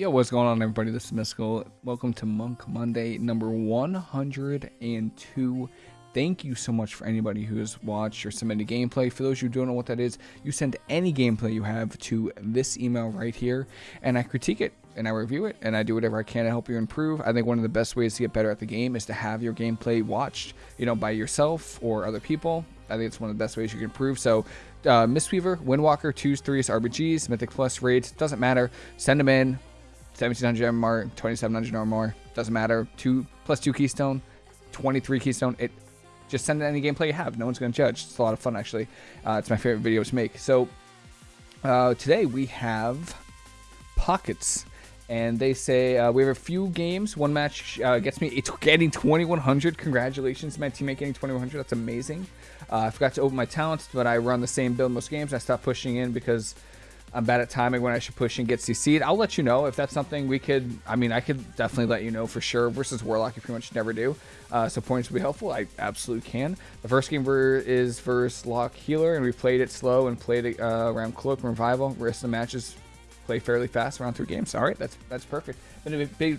Yo, what's going on, everybody? This is Mystical. Welcome to Monk Monday number 102. Thank you so much for anybody who has watched or submitted gameplay. For those who don't know what that is, you send any gameplay you have to this email right here, and I critique it and I review it and I do whatever I can to help you improve. I think one of the best ways to get better at the game is to have your gameplay watched, you know, by yourself or other people. I think it's one of the best ways you can improve. So, uh, Mistweaver, Windwalker, twos, threes, RBGs, Mythic Plus raids, doesn't matter. Send them in. 1700 MMR, 2700 or more, doesn't matter. Two plus two keystone, 23 keystone. It just send any gameplay you have. No one's going to judge. It's a lot of fun actually. Uh, it's my favorite video to make. So uh, today we have pockets. And they say uh, we have a few games. One match uh, gets me it's getting 2100. Congratulations, my teammate getting 2100. That's amazing. Uh, I forgot to open my talents, but I run the same build most games. I stopped pushing in because I'm bad at timing when I should push and get CC'd. I'll let you know if that's something we could. I mean, I could definitely let you know for sure. Versus Warlock, you pretty much never do. Uh, so points would be helpful. I absolutely can. The first game is versus Lock Healer, and we played it slow and played it uh, around Cloak Revival. Rest of the matches play fairly fast around three games. All right, that's that's perfect. Been a big,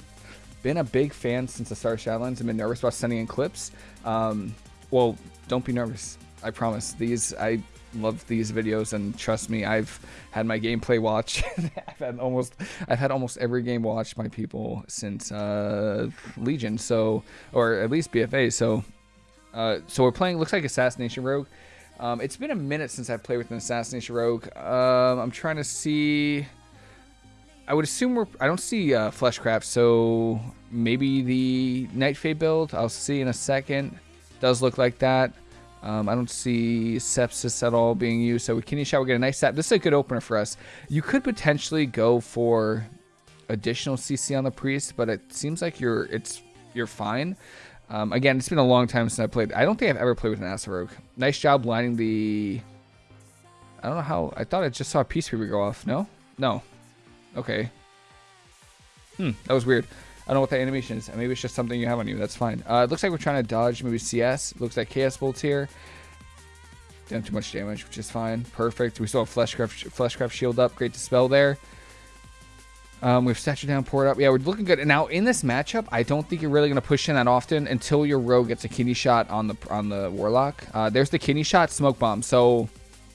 been a big fan since the start of Shadowlands. I've been nervous about sending in clips. Um, well, don't be nervous. I promise. These I love these videos and trust me i've had my gameplay watched i've had almost i've had almost every game watched by people since uh, legion so or at least bfa so uh, so we're playing looks like assassination rogue. Um, it's been a minute since i've played with an assassination rogue. Um, i'm trying to see i would assume we're i don't see uh, fleshcraft so maybe the Night Fae build i'll see in a second. Does look like that um, I don't see sepsis at all being used. So kidney shot, we get a nice set. This is a good opener for us. You could potentially go for additional CC on the priest, but it seems like you're it's you're fine. Um, again, it's been a long time since I played. I don't think I've ever played with an Acid Nice job lining the. I don't know how. I thought I just saw a Peaceweaver go off. No, no. Okay. Hmm, that was weird. I don't know what that animation is. Maybe it's just something you have on you. That's fine. Uh, it looks like we're trying to dodge maybe CS. It looks like Chaos Bolts here. Didn't too much damage, which is fine. Perfect. We still have Fleshcraft, Fleshcraft Shield up. Great Dispel there. Um, we've Statue down, port up. Yeah, we're looking good. And now in this matchup, I don't think you're really going to push in that often until your rogue gets a kidney shot on the on the warlock. Uh, there's the kidney shot, smoke bomb. So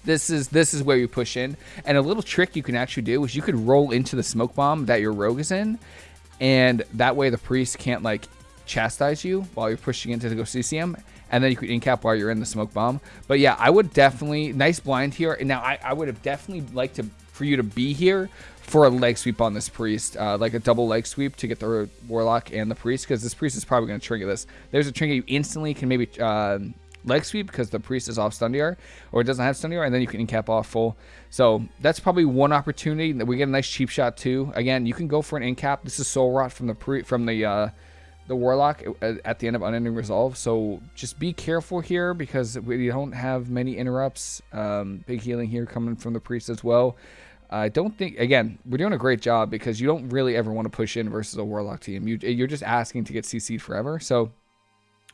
this is this is where you push in. And a little trick you can actually do is you could roll into the smoke bomb that your rogue is in, and that way the priest can't like chastise you while you're pushing into to go CCM, and then you could incap while you're in the smoke bomb. But yeah, I would definitely nice blind here. Now I, I would have definitely liked to for you to be here for a leg sweep on this priest, uh, like a double leg sweep to get the warlock and the priest, because this priest is probably going to trigger this. There's a trigger you instantly can maybe uh, leg sweep because the priest is off stun DR or it doesn't have stun DR, and then you can incap off full. So that's probably one opportunity that we get a nice cheap shot too. Again, you can go for an incap. This is soul rot from the pre from the uh, the warlock at the end of unending resolve. So just be careful here because we don't have many interrupts. Um, big healing here coming from the priest as well. I don't think again we're doing a great job because you don't really ever want to push in versus a warlock team. You, you're just asking to get CC'd forever. So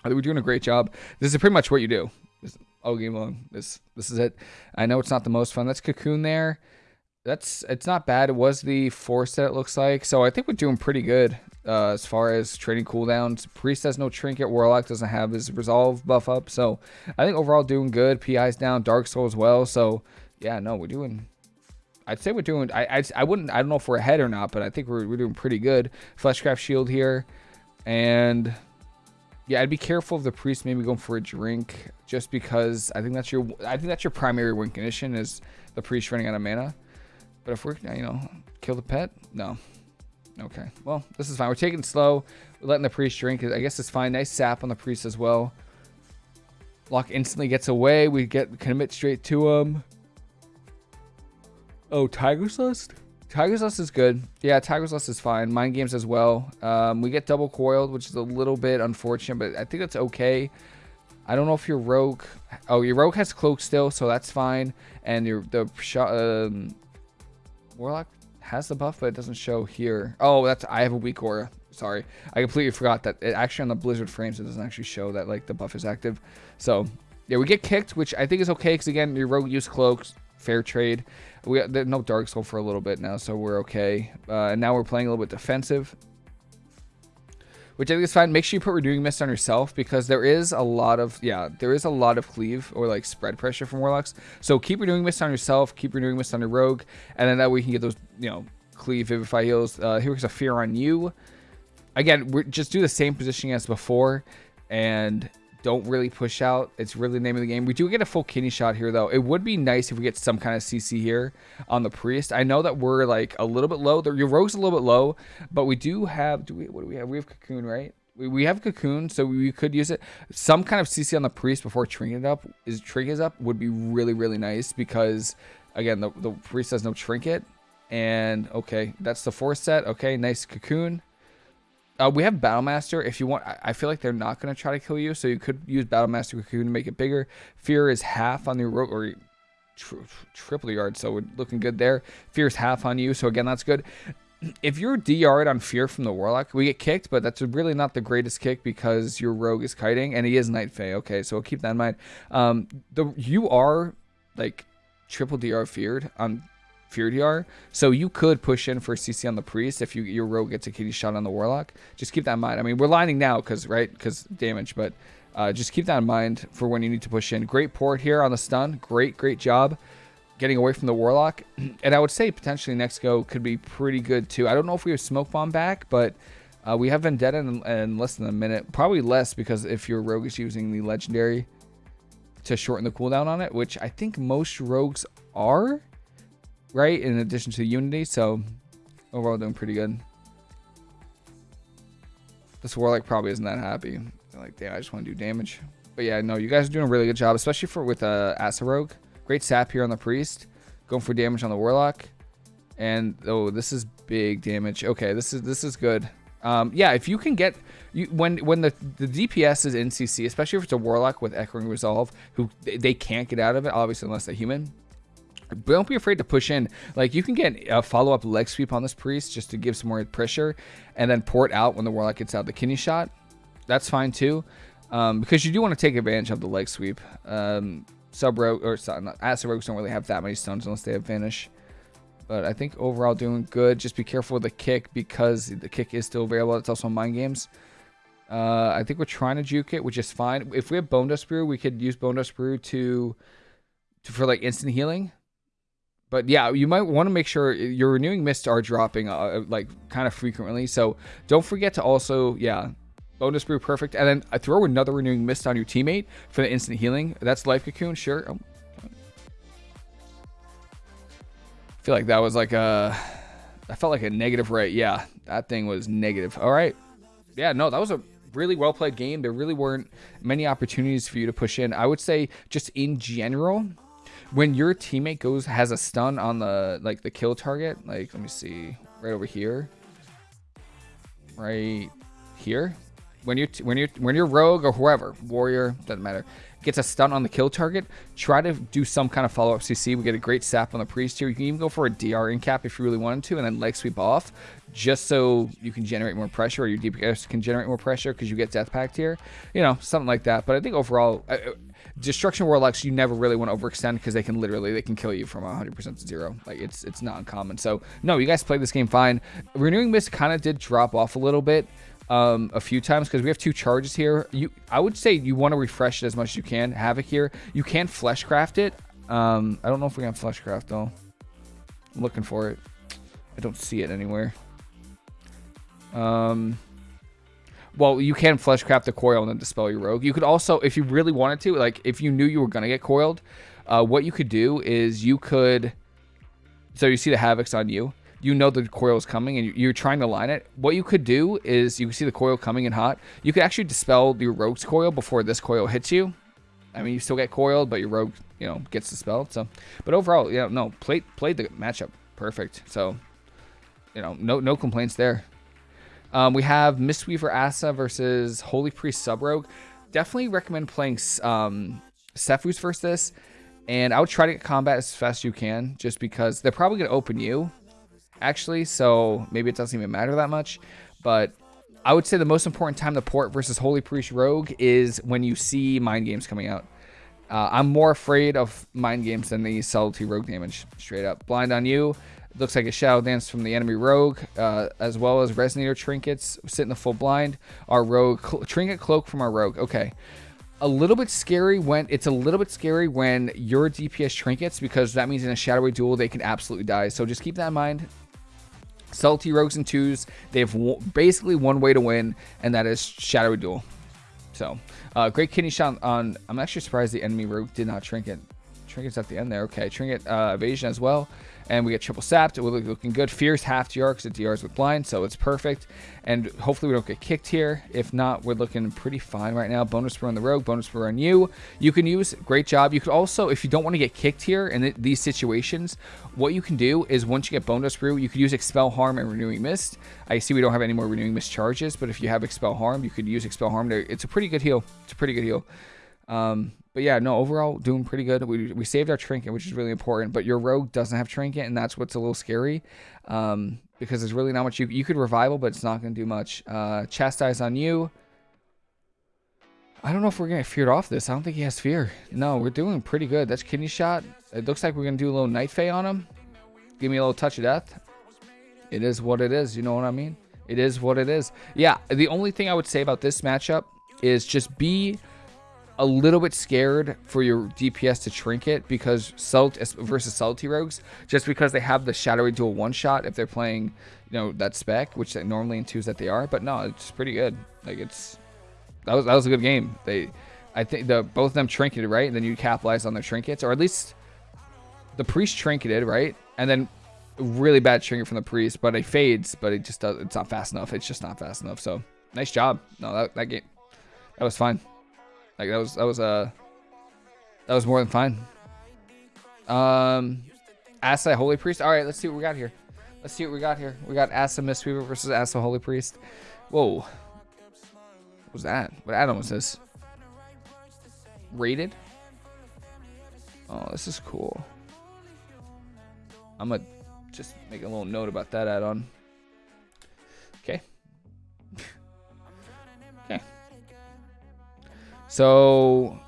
we're doing a great job. This is pretty much what you do. This, all game long. This this is it. I know it's not the most fun. That's cocoon there. That's it's not bad. It was the force that it looks like. So I think we're doing pretty good uh, as far as trading cooldowns. Priest has no trinket. Warlock doesn't have his resolve buff up. So I think overall doing good. PI's down. Dark Soul as well. So yeah, no, we're doing I'd say we're doing. I, I I wouldn't. I don't know if we're ahead or not, but I think we're we're doing pretty good. Fleshcraft shield here, and yeah, I'd be careful of the priest maybe going for a drink, just because I think that's your I think that's your primary win condition is the priest running out of mana. But if we're you know kill the pet, no. Okay, well this is fine. We're taking slow. We're letting the priest drink. I guess it's fine. Nice sap on the priest as well. Lock instantly gets away. We get commit straight to him. Oh, Tiger's Lust? Tiger's Lust is good. Yeah, Tiger's Lust is fine. Mind Games as well. Um, we get double coiled, which is a little bit unfortunate, but I think that's okay. I don't know if your rogue. Oh, your rogue has cloak still, so that's fine. And your the um, warlock has the buff, but it doesn't show here. Oh, that's I have a weak aura. Sorry, I completely forgot that. It actually on the Blizzard frames, it doesn't actually show that like the buff is active. So yeah, we get kicked, which I think is okay because again, your rogue use cloaks fair trade. We got no Dark Soul for a little bit now, so we're okay. Uh, and now we're playing a little bit defensive which I think is fine. Make sure you put Renewing Mist on yourself because there is a lot of, yeah, there is a lot of cleave or like spread pressure from Warlocks. So keep Renewing Mist on yourself, keep Renewing Mist on your Rogue, and then that way you can get those, you know, cleave, Vivify heals. Uh, here's a Fear on you. Again, we're just do the same positioning as before, and don't really push out. It's really the name of the game. We do get a full kidney shot here, though. It would be nice if we get some kind of CC here on the Priest. I know that we're, like, a little bit low. Your Rogue's a little bit low, but we do have... Do we? What do we have? We have Cocoon, right? We, we have Cocoon, so we could use it. Some kind of CC on the Priest before Trinket up is Trinket up would be really, really nice because, again, the, the Priest has no Trinket. And, okay, that's the fourth set. Okay, nice Cocoon. Uh, we have Battlemaster. If you want, I feel like they're not going to try to kill you, so you could use Battlemaster Cocoon to make it bigger. Fear is half on the rope, or tri triple yard, so we're looking good there. Fear is half on you, so again, that's good. If you're DR'd on Fear from the Warlock, we get kicked, but that's really not the greatest kick because your Rogue is kiting, and he is Night Fae. Okay, so we'll keep that in mind. Um, the You are, like, triple DR feared on Fear So you could push in for CC on the Priest if you your rogue gets a kidney shot on the Warlock. Just keep that in mind. I mean, we're lining now because, right, because damage, but uh, just keep that in mind for when you need to push in. Great port here on the stun. Great, great job getting away from the Warlock. And I would say potentially next go could be pretty good too. I don't know if we have Smoke Bomb back, but uh, we have Vendetta in, in less than a minute. Probably less because if your rogue is using the Legendary to shorten the cooldown on it, which I think most rogues are right? In addition to Unity, so overall doing pretty good. This Warlock probably isn't that happy. They're like, damn, I just want to do damage. But yeah, no, you guys are doing a really good job, especially for with uh, Asa Rogue. Great sap here on the Priest. Going for damage on the Warlock. And, oh, this is big damage. Okay, this is this is good. Um, yeah, if you can get you when when the the DPS is in CC, especially if it's a warlock with echoing resolve, who they can't get out of it, obviously unless they're human don't be afraid to push in. Like you can get a follow up leg sweep on this priest just to give some more pressure, and then port out when the warlock gets out the kidney shot. That's fine too, um, because you do want to take advantage of the leg sweep. Um, sub rogue or acid rogues don't really have that many stones unless they have vanish. But I think overall doing good. Just be careful with the kick because the kick is still available. It's also mind games. Uh, I think we're trying to juke it, which is fine. If we have Bone Dust Brew, we could use Bone Dust Brew to, to for like instant healing. But yeah, you might want to make sure uh, your renewing mists are dropping uh, uh like kind of frequently. So don't forget to also, yeah, Bonedust Brew perfect. And then I throw another renewing mist on your teammate for the instant healing. That's life cocoon, sure. Oh. I feel like that was like a, I felt like a negative rate. Yeah, that thing was negative. All right. Yeah, no, that was a really well played game. There really weren't many opportunities for you to push in. I would say just in general, when your teammate goes has a stun on the like the kill target, like let me see, right over here, right here. When you when you when you're rogue or whoever warrior doesn't matter gets a stun on the kill target, try to do some kind of follow up CC. We get a great sap on the priest here. You can even go for a DR in cap if you really wanted to, and then leg sweep off, just so you can generate more pressure, or your DPS can generate more pressure because you get death pact here. You know, something like that. But I think overall, destruction warlocks you never really want to overextend because they can literally they can kill you from 100% to zero. Like it's it's not uncommon. So no you guys played this game fine. Renewing mist kind of did drop off a little bit um, a few times because we have two charges here. You i would say you want to refresh it as much as you can havoc here. You can fleshcraft it. Um, i don't know if we can fleshcraft though. I'm looking for it. I don't see it anywhere. Um well, you can fleshcraft the coil and then dispel your rogue. You could also, if you really wanted to, like if you knew you were gonna get coiled, uh, what you could do is you could. So you see the havocs on you. You know the coil is coming and you're trying to line it. What you could do is you can see the coil coming in hot. You could actually dispel your rogue's coil before this coil hits you. I mean, you still get coiled, but your rogue, you know, gets dispelled. So, but overall, yeah, no, played played the matchup perfect. So, you know, no no complaints there. Um, we have Mistweaver Asa versus Holy Priest Subrogue. Definitely recommend playing um, Sephuz versus this. And I would try to get combat as fast as you can, just because they're probably going to open you, actually. So maybe it doesn't even matter that much. But I would say the most important time to port versus Holy Priest Rogue is when you see Mind Games coming out. Uh, I'm more afraid of mind games than the subtlety rogue damage. Straight up. Blind on you. Looks like a shadow dance from the enemy rogue, uh, as well as resonator trinkets. Sit in the full blind. Our rogue cl trinket cloak from our rogue. Okay. A little bit scary when it's a little bit scary when your DPS trinkets because that means in a shadowy duel they can absolutely die. So just keep that in mind. Salty rogues and twos, they have basically one way to win, and that is shadowy duel. So, uh, great kidney shot on. I'm actually surprised the enemy rogue did not trinket. Trinket's at the end there. Okay, trinket uh, evasion as well. And we get triple sapped. We're looking good. Fear's half DR because it DRs with blind, so it's perfect. And hopefully we don't get kicked here. If not, we're looking pretty fine right now. Bonus for on the rogue, bonus for on you. You can use, great job. You could also, if you don't want to get kicked here in th these situations, what you can do is once you get Bonedust Brew, you could use Expel Harm and Renewing Mist. I see we don't have any more Renewing Mist charges, but if you have Expel Harm, you could use Expel Harm. It's a pretty good heal. It's a pretty good heal. Um, but yeah, no, overall doing pretty good. We, we saved our trinket, which is really important. But your rogue doesn't have trinket, and that's what's a little scary. Um, because there's really not much you you could revival, but it's not going to do much. Uh, chastise on you. I don't know if we're going to feared off this. I don't think he has fear. No, we're doing pretty good. That's kidney shot. It looks like we're going to do a little Night Fae on him. Give me a little touch of death. It is what it is. You know what I mean? It is what it is. Yeah, the only thing I would say about this matchup is just be a little bit scared for your DPS to trinket because Salt versus Salty Rogues, just because they have the Shadowy Duel one shot if they're playing, you know, that spec, which they normally in twos that they are. But no, it's pretty good. Like it's that was that was a good game. They, I think the both of them trinketed right, and then you capitalize on their trinkets, or at least the priest trinketed right, and then really bad trinket from the priest, but it fades, but it just does. It's not fast enough. It's just not fast enough. So nice job. No, that that game, that was fine. Like that was that was uh that was more than fine. Um Asa Holy Priest. Alright, let's see what we got here. Let's see what we got here. We got Asa Mistweaver versus Asa Holy Priest. Whoa. What was that? What add-on was this? Rated? Oh, this is cool. I'm gonna just make a little note about that add-on. So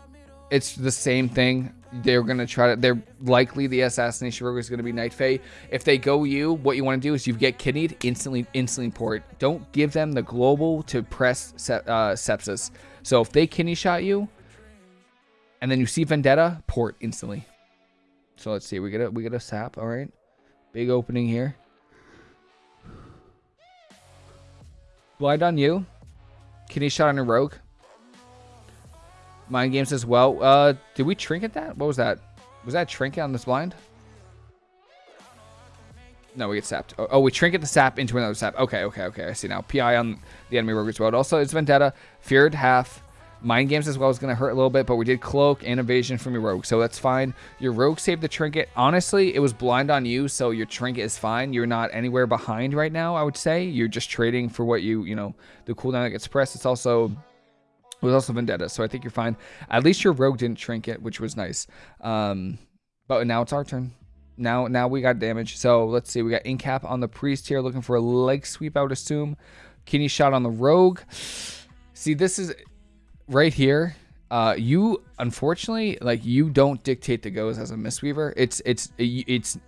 it's the same thing. They're gonna try to. They're likely the assassination rogue is gonna be Night Fae. If they go you, what you want to do is you get kidneyed instantly, instantly port. Don't give them the global to press uh, sepsis. So if they kidney shot you, and then you see Vendetta, port instantly. So let's see. We get a we get a sap. All right, big opening here. Blind on you. Kidney shot on a rogue. Mind games as well. Uh, did we trinket that? What was that? Was that trinket on this blind? No, we get sapped. Oh, oh, we trinket the sap into another sap. Okay, okay, okay. I see now. PI on the enemy rogue as well. Also, it's Vendetta. Feared half. Mind games as well is going to hurt a little bit, but we did cloak and evasion from your rogue, so that's fine. Your rogue saved the trinket. Honestly, it was blind on you, so your trinket is fine. You're not anywhere behind right now, I would say. You're just trading for what you, you know, the cooldown that gets pressed. It's also it was also Vendetta, so I think you're fine. At least your rogue didn't shrink it, which was nice. Um, but now it's our turn. Now, now we got damage. So let's see. We got Incap on the priest here, looking for a leg sweep. I would assume. Kidney shot on the rogue. See, this is right here. Uh, you unfortunately, like you don't dictate the goes as a Mistweaver. It's it's it's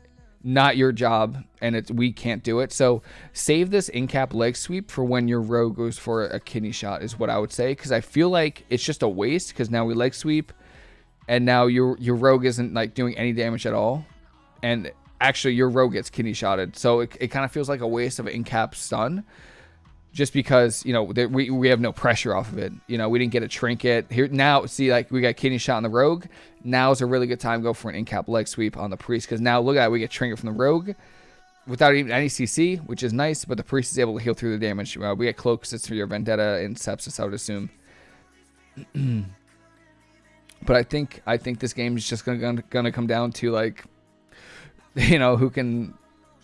not your job and it's we can't do it. So save this in cap leg sweep for when your rogue goes for a kidney shot is what i would say because i feel like it's just a waste because now we leg sweep and now your your rogue isn't like doing any damage at all and actually your rogue gets kidney shotted. So it, it kind of feels like a waste of in cap stun just because you know we, we have no pressure off of it. You know we didn't get a trinket. Here now see like we got kidney shot on the rogue. Now is a really good time to go for an in-cap leg sweep on the priest because now look at it we get trinket from the rogue without even any cc which is nice but the priest is able to heal through the damage. Uh, we get cloak sits for your vendetta and sepsis i would assume. But i think i think this game is just gonna, gonna come down to like you know who can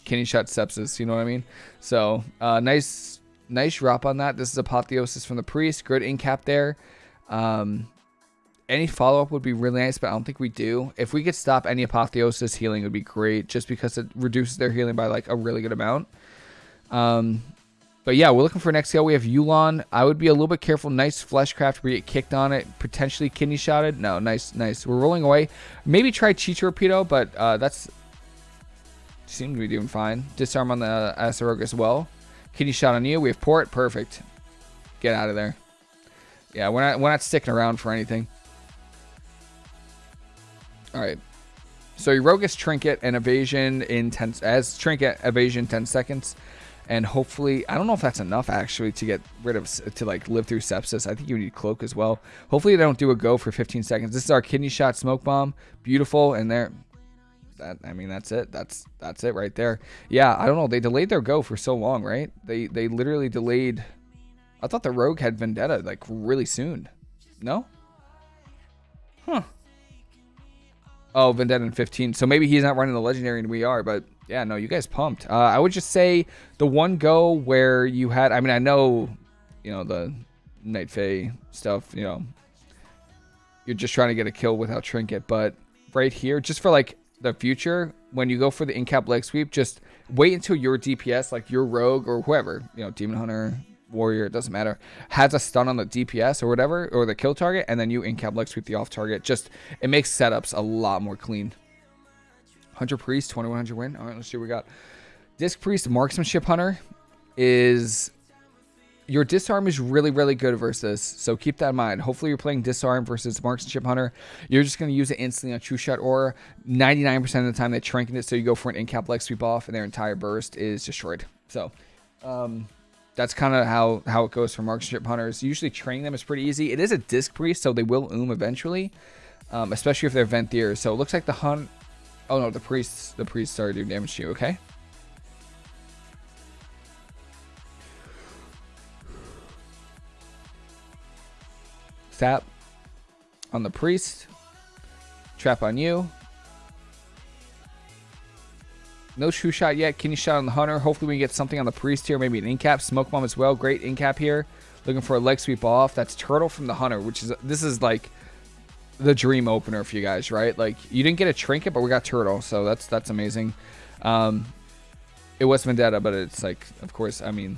kidney shot sepsis you know what i mean? So uh nice nice drop on that. This is Apotheosis from the Priest. Good in cap there. Um, any follow-up would be really nice, but I don't think we do. If we could stop any Apotheosis healing, would be great, just because it reduces their healing by like a really good amount. Um, but yeah, we're looking for next skill. We have Yu'lon. I would be a little bit careful. Nice fleshcraft. We get kicked on it. Potentially kidney shotted. No, nice, nice. We're rolling away. Maybe try Chichiropido, but uh, that's seems to be doing fine. Disarm on the Acero as well. Kidney shot on you. We have port. Perfect. Get out of there. Yeah, we're not we're not sticking around for anything. All right. So gets trinket and evasion in 10 as trinket evasion 10 seconds and hopefully I don't know if that's enough actually to get rid of to like live through sepsis. I think you need cloak as well. Hopefully they don't do a go for 15 seconds. This is our kidney shot smoke bomb. Beautiful and there that I mean that's it. That's that's it right there. Yeah, I don't know. They delayed their go for so long, right? They they literally delayed I thought the rogue had vendetta like really soon. No? Huh. Oh, Vendetta in 15. So maybe he's not running the legendary and we are, but yeah, no, you guys pumped. Uh, I would just say the one go where you had, I mean, I know, you know, the Night Fae stuff, you know, you're just trying to get a kill without Trinket, but right here, just for like the future, when you go for the in-cap leg sweep, just wait until your DPS, like your rogue or whoever, you know, Demon Hunter, warrior, it doesn't matter, has a stun on the DPS or whatever, or the kill target, and then you in-cap leg sweep the off target. Just, it makes setups a lot more clean. Hunter Priest, 2100 win. All right, let's see what we got. Disc Priest, Marksmanship Hunter is... Your disarm is really, really good versus so keep that in mind. Hopefully you're playing disarm versus marksmanship hunter. You're just going to use it instantly on true shot or 99% of the time they trinket it so you go for an in-cap leg sweep off and their entire burst is destroyed. So, um, that's kind of how, how it goes for marksmanship hunters. Usually training them is pretty easy. It is a disc priest, so they will oom eventually, um, especially if they're Venthyrs. So it looks like the hunt. Oh no, the priests the priests started doing damage to you. Okay. Sap on the priest. Trap on you. No true shot yet. Kidney shot on the hunter. Hopefully we get something on the priest here. Maybe an incap. Smoke bomb as well. Great incap here. Looking for a leg sweep off. That's turtle from the hunter, which is this is like the dream opener for you guys, right? Like you didn't get a trinket, but we got turtle, so that's that's amazing. Um, it was vendetta, but it's like, of course, I mean,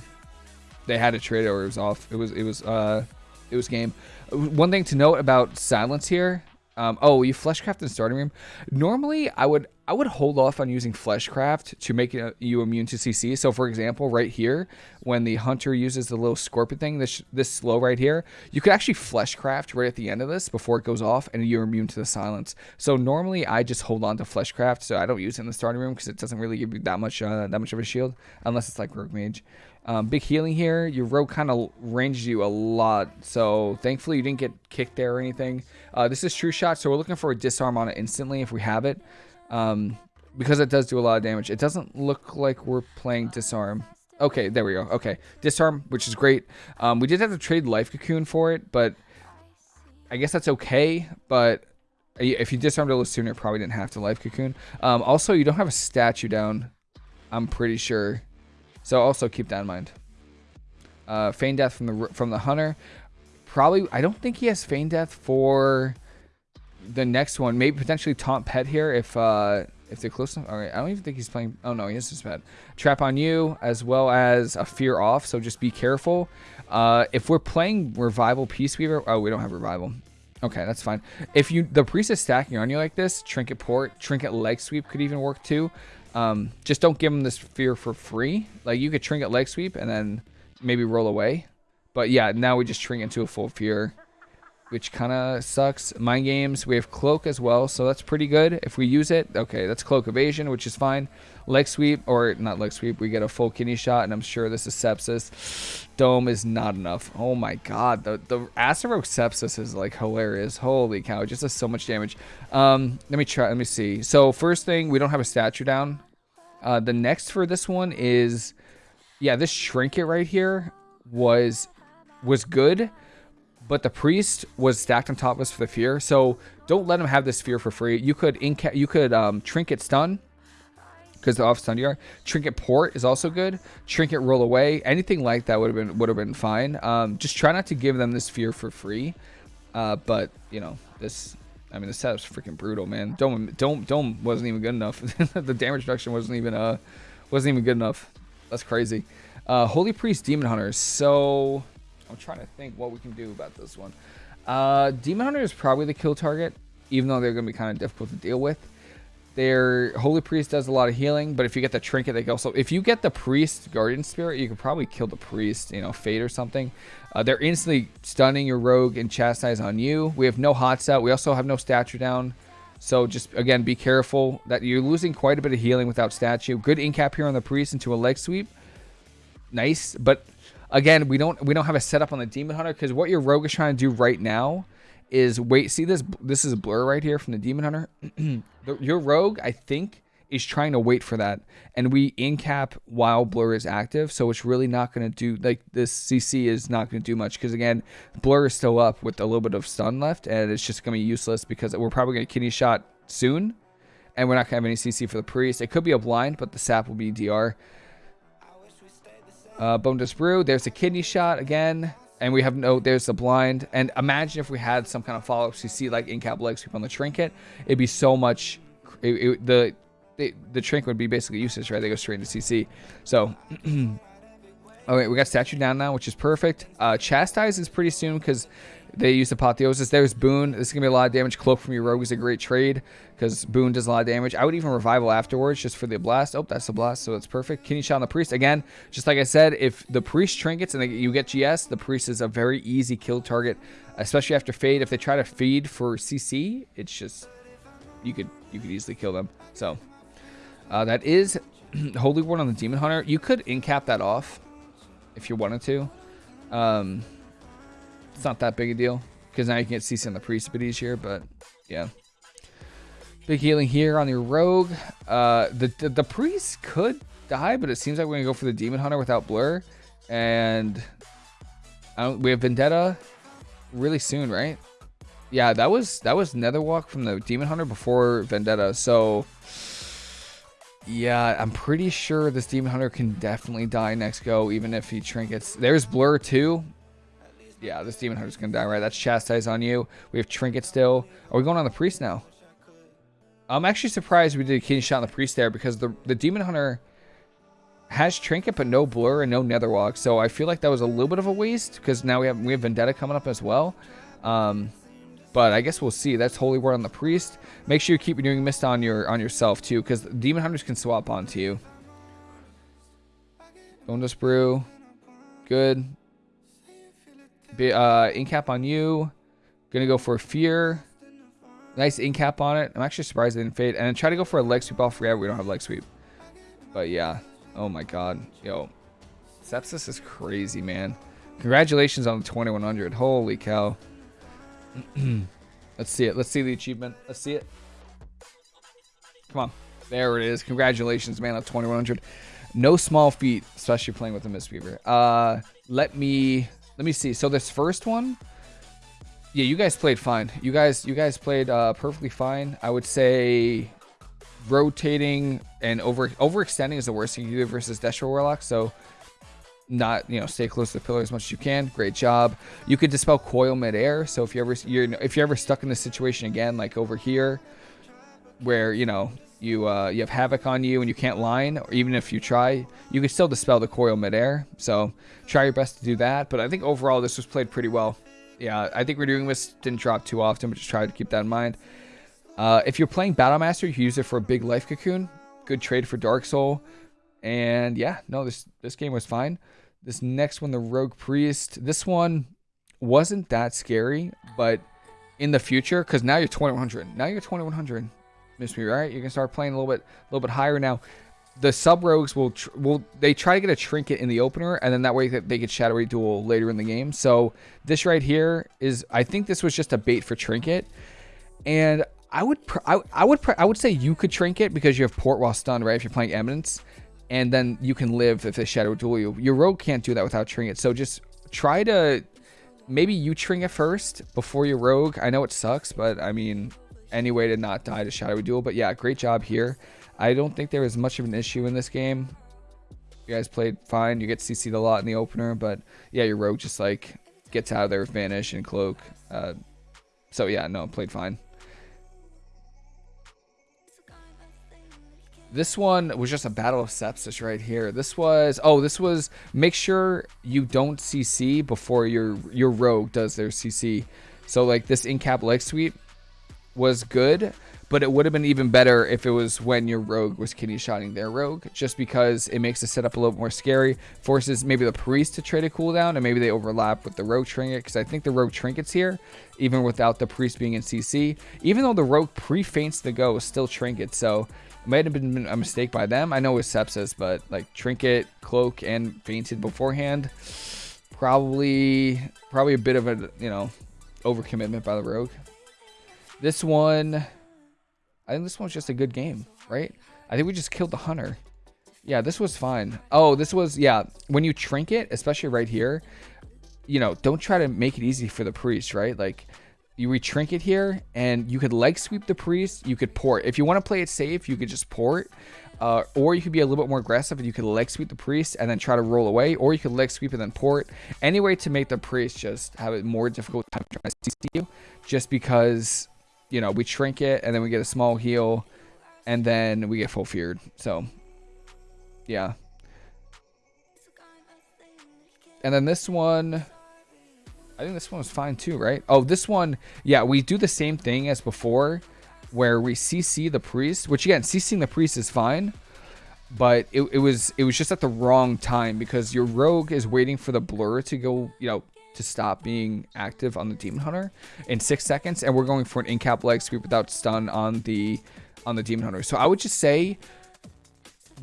they had a trade or it was off. It was it was uh, it was game. One thing to note about silence here um, oh, you fleshcraft in starting room. Normally, I would I would hold off on using fleshcraft to make you immune to CC. So, for example, right here, when the hunter uses the little scorpion thing, this this slow right here, you could actually fleshcraft right at the end of this before it goes off, and you're immune to the silence. So normally, I just hold on to fleshcraft, so I don't use it in the starting room because it doesn't really give you that much uh, that much of a shield, unless it's like rogue mage. Um, big healing here. Your rogue kind of ranged you a lot. So thankfully you didn't get kicked there or anything. Uh, this is true shot. So we're looking for a disarm on it instantly if we have it. Um, because it does do a lot of damage. It doesn't look like we're playing disarm. Okay, there we go. Okay, disarm, which is great. Um, we did have to trade life cocoon for it, but I guess that's okay. But if you disarmed a little sooner, probably didn't have to life cocoon. Um, also, you don't have a statue down. I'm pretty sure. So also keep that in mind. Uh, Feign Death from the from the Hunter. Probably, I don't think he has Feign Death for the next one. Maybe potentially Taunt Pet here if uh, if they're close enough. All right, I don't even think he's playing. Oh no, he has his pet. Trap on you as well as a Fear off. So just be careful. Uh, if we're playing Revival Peace Weaver, oh we don't have Revival. Okay, that's fine. If you the priest is stacking on you like this, Trinket Port, Trinket Leg Sweep could even work too. Um, just don't give him this fear for free. Like you could trinket leg sweep and then maybe roll away. But yeah, now we just trinket into a full fear, which kind of sucks. Mind games, we have cloak as well, so that's pretty good. If we use it, okay, that's cloak evasion, which is fine. Leg sweep, or not leg sweep, we get a full kidney shot, and I'm sure this is sepsis. Dome is not enough. Oh my god, the, the Aceroke sepsis is like hilarious. Holy cow, it just does so much damage. Um, let me try, let me see. So first thing, we don't have a statue down. Uh, the next for this one is, yeah, this trinket right here was was good, but the priest was stacked on top of us for the fear. So don't let him have this fear for free. You could inca you could um, trinket stun because the off stun you are. Trinket port is also good. Trinket roll away. Anything like that would have been would have been fine. Um, just try not to give them this fear for free. Uh, but you know this I mean, the setup's freaking brutal, man. Dome, Dome, Dome wasn't even good enough. the damage reduction wasn't even uh, wasn't even good enough. That's crazy. Uh, Holy Priest Demon Hunters. So I'm trying to think what we can do about this one. Uh, Demon Hunter is probably the kill target, even though they're going to be kind of difficult to deal with. Their Holy Priest does a lot of healing, but if you get the Trinket, they go. So If you get the Priest Guardian Spirit, you could probably kill the Priest, you know, Fade or something. Uh, they're instantly stunning your Rogue and Chastise on you. We have no Hot Set. We also have no Statue down. So just, again, be careful that you're losing quite a bit of healing without Statue. Good Incap here on the Priest into a Leg Sweep. Nice, but again, we don't we don't have a setup on the Demon Hunter because what your Rogue is trying to do right now is wait. See this? This is a blur right here from the Demon Hunter. your Rogue, I think, is trying to wait for that, and we incap while blur is active. So it's really not going to do like this. CC is not going to do much because again, blur is still up with a little bit of stun left, and it's just going to be useless because we're probably going to kidney shot soon, and we're not going to have any CC for the priest. It could be a blind, but the sap will be DR. Uh, Bonedust Brew. There's a kidney shot again. And we have no, there's the blind. And imagine if we had some kind of follow-up see, like in-cap leg sweep on the trinket. It'd be so much, it, it, the, the, the trinket would be basically useless, right? They go straight into CC. So, okay, we got statue down now, which is perfect. Uh, Chastise is pretty soon because they use Apotheosis. There's Boon. This is going to be a lot of damage. Cloak from your Rogue is a great trade because Boon does a lot of damage. I would even Revival afterwards just for the Blast. Oh, that's the Blast, so it's perfect. Kidney Shot on the Priest. Again, just like I said, if the Priest trinkets and you get GS, the Priest is a very easy kill target, especially after Fade. If they try to feed for CC, it's just, you could you could easily kill them. So, uh, that is Holy Word on the Demon Hunter. You could incap that off if you wanted to. Um, it's not that big a deal because now you can get CC on the priest bit easier, but yeah. Big healing here on your rogue. Uh, the, the, the priest could die, but it seems like we're gonna go for the demon hunter without blur, and we have vendetta really soon, right? Yeah, that was that was Netherwalk from the demon hunter before vendetta, so. Yeah, I'm pretty sure this Demon Hunter can definitely die next go, even if he trinkets. There's Blur too, yeah, this Demon Hunter's gonna die, right? That's Chastise on you. We have Trinket still. Are we going on the Priest now? I'm actually surprised we did a kidney shot on the Priest there because the, the Demon Hunter has Trinket but no Blur and no Netherwalk. So I feel like that was a little bit of a waste because now we have we have Vendetta coming up as well. Um, but I guess we'll see. That's Holy Word on the Priest. Make sure you keep doing Mist on your on yourself too because Demon Hunters can swap onto you. Bonedust Brew. Good. Uh, incap on you. Gonna go for fear. Nice incap on it. I'm actually surprised it didn't fade. And then try to go for a leg sweep off forever. We don't have leg sweep. But yeah. Oh my god. Yo. Sepsis is crazy, man. Congratulations on the 2100. Holy cow. Let's see it. Let's see the achievement. Let's see it. Come on. There it is. Congratulations, man, on 2100. No small feat, especially playing with a Mistweaver. Uh, let me let me see. So this first one, yeah, you guys played fine. You guys, you guys played uh, perfectly fine. I would say rotating and over overextending is the worst thing you do versus Destro Warlock. So not you know stay close to the pillar as much as you can. Great job. You could dispel coil midair. So if you ever you're if you're ever stuck in this situation again, like over here, where you know you uh, you have havoc on you and you can't line, or even if you try, you can still dispel the coil midair. So try your best to do that. But I think overall this was played pretty well. Yeah, I think Renewing Mist didn't drop too often, but just try to keep that in mind. Uh, if you're playing Battle Master, you use it for a big life cocoon. Good trade for Dark Soul. And yeah, no, this this game was fine. This next one, the Rogue Priest, this one wasn't that scary, but in the future, because now you're 2100. Now you're 2100 miss me right? You can start playing a little bit a little bit higher now. The sub rogues will will they try to get a trinket in the opener and then that way that they get shadowy duel later in the game. So this right here is i think this was just a bait for trinket. And i would I, I would i would say you could trinket because you have port while stunned right? If you're playing eminence and then you can live if they shadow duel you your rogue can't do that without trinket so just try to maybe you trinket first before your rogue i know it sucks but i mean any way to not die to Shadowy Duel. But yeah, great job here. I don't think there was much of an issue in this game. You guys played fine. You get CC'd a lot in the opener, but yeah, your rogue just like gets out of there with Vanish and Cloak. Uh, so yeah, no, played fine. This one was just a battle of sepsis right here. This was oh, this was make sure you don't CC before your your rogue does their CC. So like this in cap leg sweep was good, but it would have been even better if it was when your rogue was kidney shotting their rogue, just because it makes the setup a little more scary, forces maybe the priest to trade a cooldown, and maybe they overlap with the rogue trinket, because I think the rogue trinkets here, even without the priest being in CC, even though the rogue pre-feints the go, still trinket, so might have been a mistake by them. I know it was sepsis, but like trinket, cloak, and feinted beforehand, probably probably a bit of a you know overcommitment by the rogue. This one, I think this one's just a good game, right? I think we just killed the hunter. Yeah, this was fine. Oh, this was yeah. When you trinket, especially right here, you know, don't try to make it easy for the priest, right? Like you retrinket here and you could leg sweep the priest you could port. If you want to play it safe you could just port uh, or you could be a little bit more aggressive and you could leg sweep the priest and then try to roll away or you could leg sweep and then port. Any way to make the priest just have a more difficult time trying to CC you just because you know we trinket and then we get a small heal and then we get full feared. So yeah. And then this one I think this one was fine too, right? Oh, this one, yeah, we do the same thing as before, where we CC the priest, which again, CCing the priest is fine, but it, it was it was just at the wrong time because your rogue is waiting for the blur to go, you know, to stop being active on the demon hunter in six seconds, and we're going for an in-cap leg sweep without stun on the on the demon hunter. So I would just say,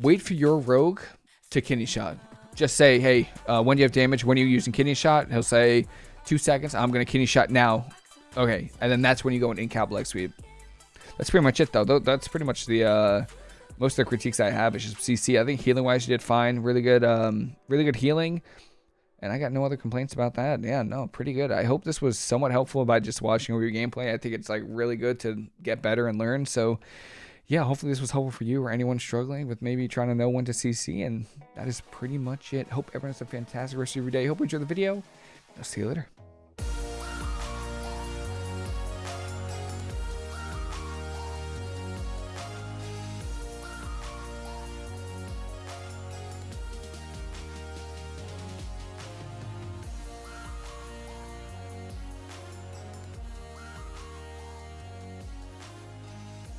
wait for your rogue to kidney shot. Just say, hey, uh, when do you have damage? When are you using kidney shot? He'll say two seconds. I'm going to kidney shot now. Okay. And then that's when you go in in-cap leg sweep. That's pretty much it, though. That's pretty much the... Uh, most of the critiques I have is just CC. I think healing wise you did fine. Really good, um, really good healing. And I got no other complaints about that. Yeah, no, pretty good. I hope this was somewhat helpful by just watching over your gameplay. I think it's like really good to get better and learn. So yeah, hopefully this was helpful for you or anyone struggling with maybe trying to know when to CC. And that is pretty much it. Hope everyone has a fantastic rest of your day. Hope you enjoyed the video. I'll see you later.